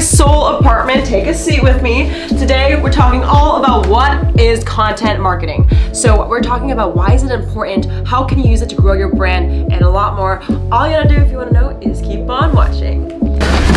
Seoul apartment. Take a seat with me. Today we're talking all about what is content marketing. So we're talking about why is it important, how can you use it to grow your brand, and a lot more. All you gotta do if you wanna know is keep on watching.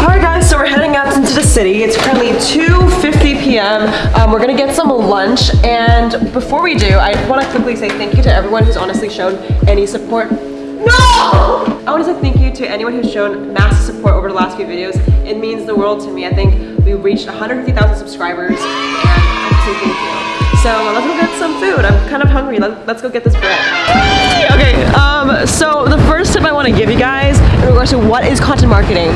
Alright guys, so we're heading out into the city. It's currently 2.50 p.m. Um, we're gonna get some lunch and before we do, I want to quickly say thank you to everyone who's honestly shown any support. No! I want to say thank you to anyone who's shown massive support over the last few videos. It means the world to me. I think we reached 150,000 subscribers and I want to say thank you. So let's go get some food. I'm kind of hungry. Let, us go get this bread. Okay, um, so the first tip I want to give you guys in regards to what is content marketing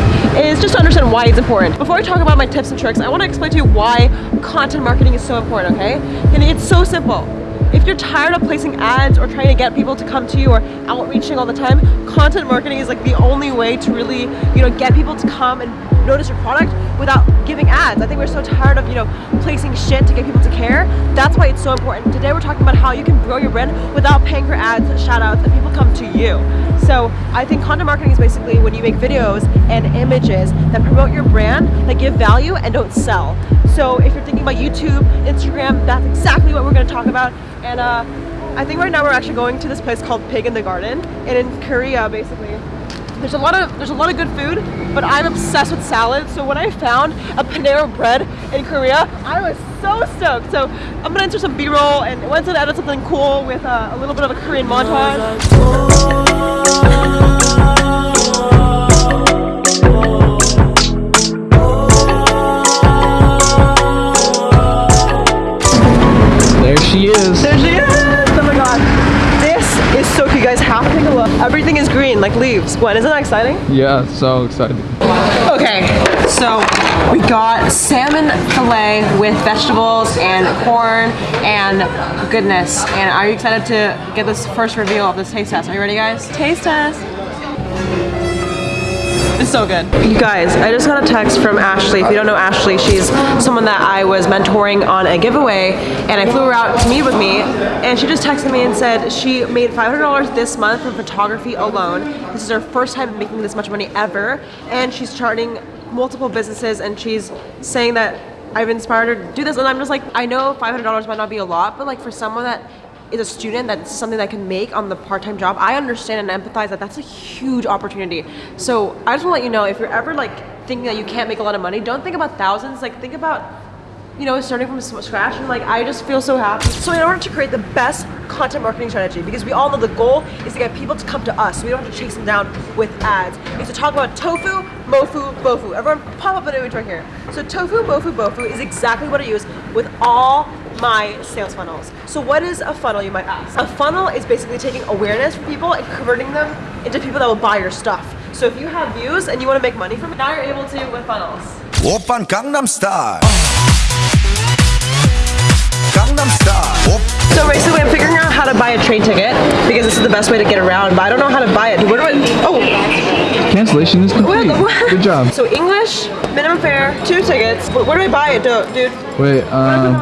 is just to understand why it's important. Before I talk about my tips and tricks, I want to explain to you why content marketing is so important, okay? And it's so simple. If you're tired of placing ads or trying to get people to come to you or outreaching all the time, content marketing is like the only way to really, you know, get people to come and notice your product without giving ads. I think we're so tired of, you know, placing shit to get people to care. That's why it's so important. Today we're talking about how you can grow your brand without paying for ads, shout outs, and people come to you. So I think content marketing is basically when you make videos and images that promote your brand, that give value and don't sell. So if you're thinking about YouTube, Instagram, that's exactly what we're gonna talk about. And uh, I think right now we're actually going to this place called Pig in the Garden. And in Korea, basically, there's a lot of there's a lot of good food, but I'm obsessed with salad. So when I found a Panera bread in Korea, I was so stoked. So I'm gonna enter some B-roll and once I edit something cool with uh, a little bit of a Korean montage. Green, like leaves. Gwen, isn't that exciting? Yeah, so excited. Okay, so we got salmon filet with vegetables and corn and goodness. And are you excited to get this first reveal of this taste test? Are you ready, guys? Taste test. It's so good. You guys, I just got a text from Ashley. If you don't know Ashley, she's someone that I was mentoring on a giveaway and I flew her out to meet with me and she just texted me and said she made $500 this month from photography alone. This is her first time making this much money ever and she's starting multiple businesses and she's saying that I've inspired her to do this and I'm just like, I know $500 might not be a lot, but like for someone that is a student that's something that I can make on the part-time job, I understand and empathize that that's a huge opportunity. So I just want to let you know if you're ever like thinking that you can't make a lot of money, don't think about thousands. Like think about you know, starting from scratch and like I just feel so happy. So in order to create the best content marketing strategy, because we all know the goal is to get people to come to us, so we don't have to chase them down with ads. We to talk about tofu, mofu, bofu. Everyone pop up an image right here. So tofu, mofu, bofu is exactly what I use with all my sales funnels. So what is a funnel, you might ask? A funnel is basically taking awareness from people and converting them into people that will buy your stuff. So if you have views and you want to make money from it, now you're able to with funnels. Open Gangnam Style. Gangnam Style. So basically I'm figuring out how to buy a train ticket because this is the best way to get around, but I don't know how to buy it. Where do I, oh. Cancellation is complete. Good job. So English, minimum fare, two tickets. Where, do I buy it, dude? Wait, um...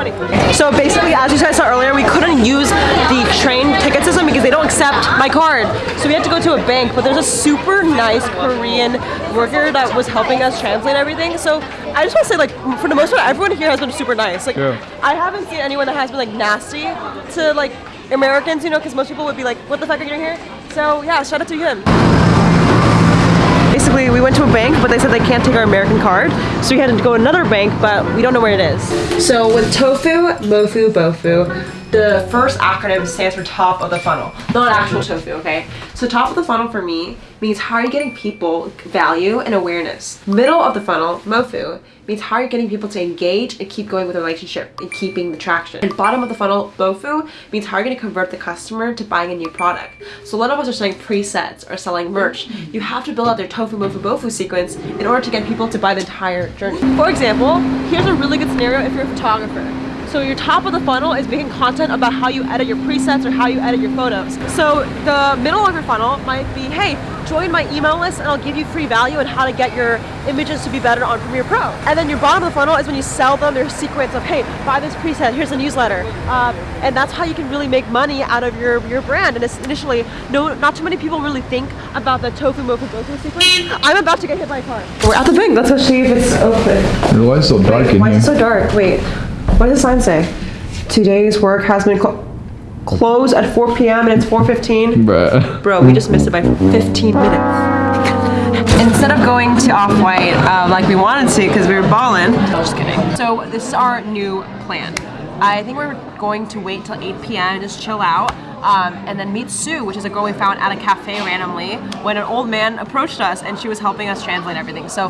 So basically, as you guys saw earlier, we couldn't use the train ticket system because they don't accept my card. So we had to go to a bank, but there's a super nice Korean worker that was helping us translate everything. So I just want to say, like, for the most part, everyone here has been super nice. Like, yeah. I haven't seen anyone that has been, like, nasty to, like, Americans, you know, because most people would be like, what the fuck are you doing here? So yeah, shout out to him basically we went to a bank, but they said they can't take our American card. So we had to go to another bank, but we don't know where it is. So with tofu, mofu, bofu, the first acronym stands for top of the funnel, not actual tofu, okay? So top of the funnel for me means how are you getting people value and awareness. Middle of the funnel, mofu, means how are you getting people to engage and keep going with the relationship and keeping the traction. And bottom of the funnel, bofu, means how are you going to convert the customer to buying a new product. So a lot of us are selling presets or selling merch. You have to build out their tofu, mofu, bofu sequence in order to get people to buy the entire journey. For example, here's a really good scenario if you're a photographer. So your top of the funnel is making content about how you edit your presets or how you edit your photos. So the middle of your funnel might be, hey, join my email list and I'll give you free value on how to get your images to be better on Premiere Pro. And then your bottom of the funnel is when you sell them their secrets of, hey, buy this preset, here's a newsletter. Um, and that's how you can really make money out of your, your brand. And it's initially, no, not too many people really think about the tofu mofu bofu sequence. I'm about to get hit by a car. We're at the bank, let's go see if it's open. Why is it so dark in Why here? is it so dark? Wait, what does the sign say? Today's work has been clo- closed at 4 p.m. and it's 4.15. Bruh. Bro, we just missed it by 15 minutes. Instead of going to Off-White um, like we wanted to because we were balling. Just kidding. So this is our new plan. I think we're going to wait till 8 p.m. and just chill out. Um, and then meet Sue, which is a girl we found at a cafe randomly when an old man approached us and she was helping us translate everything. So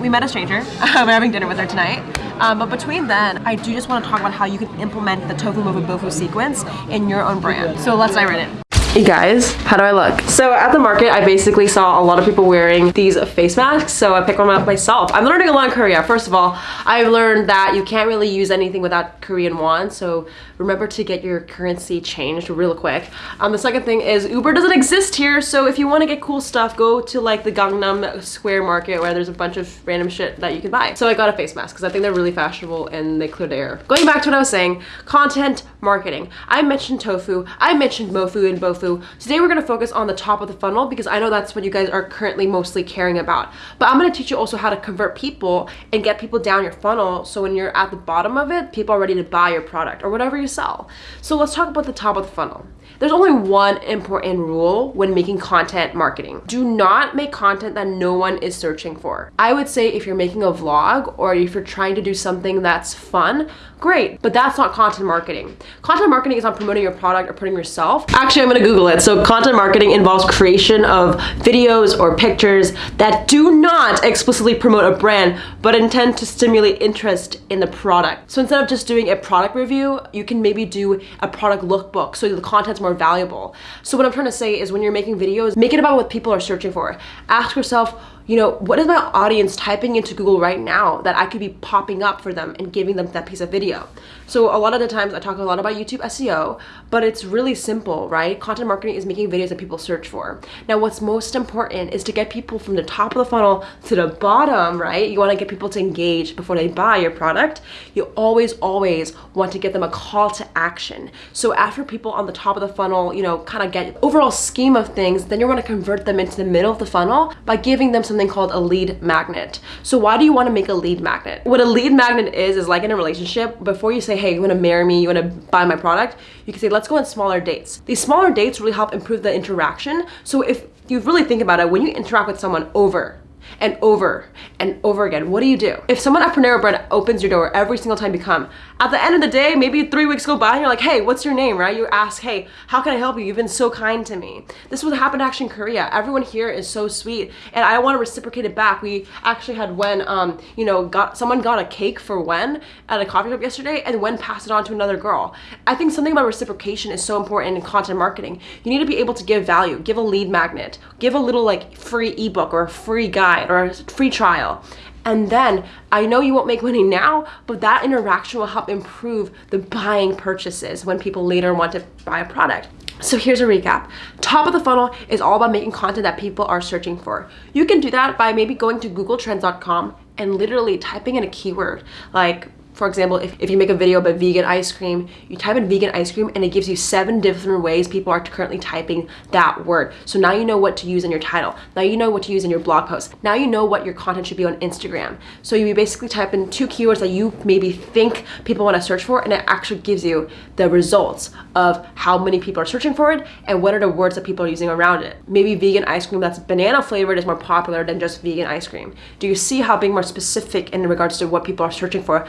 we met a stranger. we're having dinner with her tonight. Um, but between then, I do just want to talk about how you can implement the tofu mofu bofu sequence in your own brand. So let's dive right in. Hey guys, how do I look? So at the market, I basically saw a lot of people wearing these face masks, so I picked one up myself. I'm learning a lot in Korea. First of all, I've learned that you can't really use anything without Korean won, so remember to get your currency changed real quick. Um, the second thing is Uber doesn't exist here, so if you want to get cool stuff, go to like the Gangnam Square market where there's a bunch of random shit that you can buy. So I got a face mask because I think they're really fashionable and they clear the air. Going back to what I was saying, content marketing. I mentioned tofu, I mentioned mofu and bofu. Today we're gonna focus on the top of the funnel because I know that's what you guys are currently mostly caring about. But I'm gonna teach you also how to convert people and get people down your funnel so when you're at the bottom of it, people are ready to buy your product or whatever you sell. So let's talk about the top of the funnel. There's only one important rule when making content marketing. Do not make content that no one is searching for. I would say if you're making a vlog or if you're trying to do something that's fun, great, but that's not content marketing. Content marketing is not promoting your product or putting yourself. Actually, I'm gonna Google it. So content marketing involves creation of videos or pictures that do not explicitly promote a brand, but intend to stimulate interest in the product. So instead of just doing a product review, you can maybe do a product lookbook so the content's more valuable. So what I'm trying to say is when you're making videos, make it about what people are searching for. Ask yourself, you know, what is my audience typing into Google right now that I could be popping up for them and giving them that piece of video? So a lot of the times I talk a lot about YouTube SEO, but it's really simple, right? Content marketing is making videos that people search for. Now, what's most important is to get people from the top of the funnel to the bottom, right? You want to get people to engage before they buy your product. You always, always want to get them a call to action. So after people on the top of the funnel, you know, kind of get overall scheme of things, then you want to convert them into the middle of the funnel by giving them something called a lead magnet. So why do you want to make a lead magnet? What a lead magnet is, is like in a relationship, before you say, hey, you want to marry me, you want to buy my product, you can say, let's go on smaller dates. These smaller dates really help improve the interaction. So if you really think about it, when you interact with someone over and over and over again, what do you do? If someone at Panera Bread opens your door every single time you come, at the end of the day, maybe three weeks go by and you're like, hey, what's your name, right? You ask, hey, how can I help you? You've been so kind to me. This was happened actually in Korea. Everyone here is so sweet and I want to reciprocate it back. We actually had Wen, um, you know, got someone got a cake for Wen at a coffee shop yesterday and Wen passed it on to another girl. I think something about reciprocation is so important in content marketing. You need to be able to give value, give a lead magnet, give a little like free ebook or a free guide or a free trial. And then I know you won't make money now, but that interaction will help improve the buying purchases when people later want to buy a product. So here's a recap. Top of the funnel is all about making content that people are searching for. You can do that by maybe going to googletrends.com and literally typing in a keyword like for example, if, if you make a video about vegan ice cream, you type in vegan ice cream and it gives you seven different ways people are currently typing that word. So now you know what to use in your title. Now you know what to use in your blog post. Now you know what your content should be on Instagram. So you basically type in two keywords that you maybe think people want to search for and it actually gives you the results of how many people are searching for it and what are the words that people are using around it. Maybe vegan ice cream that's banana flavored is more popular than just vegan ice cream. Do you see how being more specific in regards to what people are searching for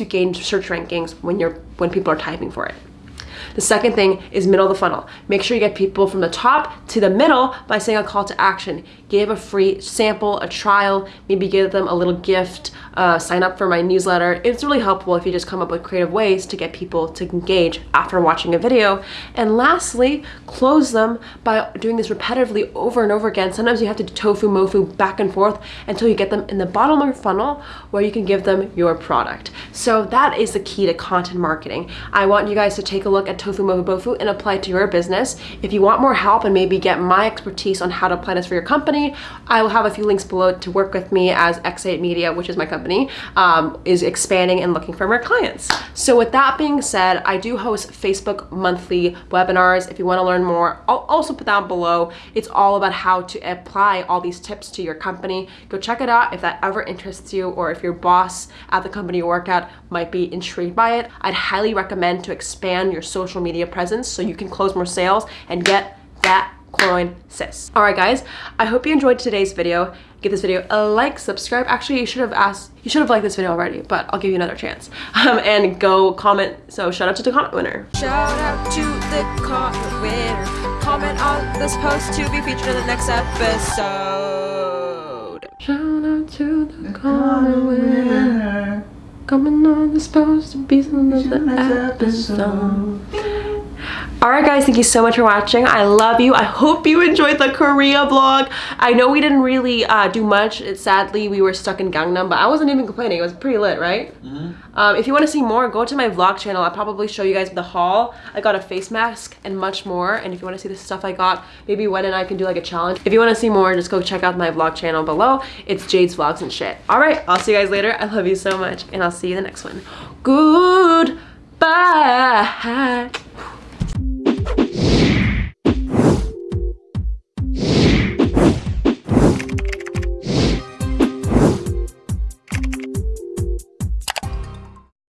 you gain search rankings when you're when people are typing for it. The second thing is middle of the funnel. Make sure you get people from the top to the middle by saying a call to action. Give a free sample, a trial, maybe give them a little gift, uh, sign up for my newsletter. It's really helpful if you just come up with creative ways to get people to engage after watching a video. And lastly, close them by doing this repetitively over and over again. Sometimes you have to do tofu mofu back and forth until you get them in the bottom of your funnel where you can give them your product. So that is the key to content marketing. I want you guys to take a look at Tofu Mofubofu and apply it to your business. If you want more help and maybe get my expertise on how to apply this for your company, I will have a few links below to work with me as X8 Media, which is my company, um, is expanding and looking for more clients. So with that being said, I do host Facebook monthly webinars. If you want to learn more, I'll also put down below. It's all about how to apply all these tips to your company. Go check it out if that ever interests you or if your boss at the company you work at might be intrigued by it. I'd highly recommend to expand your social media presence so you can close more sales and get that coin sis. All right, guys, I hope you enjoyed today's video. Give this video a like, subscribe. Actually, you should have asked, you should have liked this video already, but I'll give you another chance. Um, and go comment. So shout out to the comment winner. Shout out to the comment winner. Comment on this post to be featured in the next episode. Shout out to the comment winner. Coming on this post to be another episode. Alright guys, thank you so much for watching. I love you. I hope you enjoyed the Korea vlog. I know we didn't really uh, do much. It, sadly, we were stuck in Gangnam, but I wasn't even complaining. It was pretty lit, right? Mm -hmm. um, if you want to see more, go to my vlog channel. I'll probably show you guys the haul. I got a face mask and much more. And if you want to see the stuff I got, maybe Wen and I can do like a challenge. If you want to see more, just go check out my vlog channel below. It's Jade's Vlogs and shit. Alright, I'll see you guys later. I love you so much. And I'll see you in the next one. Goodbye.